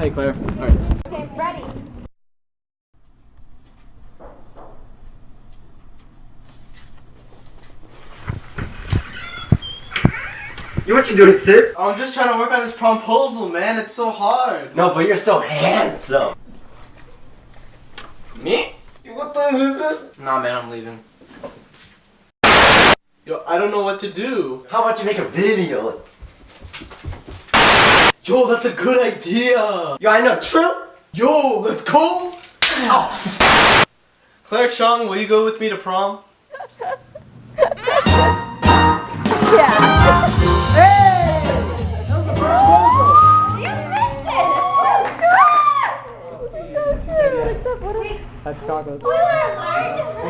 Hey, Claire. All right. Okay, ready. You what you doing, Sid? I'm just trying to work on this promposal, man. It's so hard. No, but you're so handsome. Me? What the who's this? Nah, man, I'm leaving. Yo, I don't know what to do. How about you make a video? Yo, that's a good idea! Yo, I know, true? Yo, let's go! Claire Chung, will you go with me to prom? yeah! Hey! That's chocolate. We were!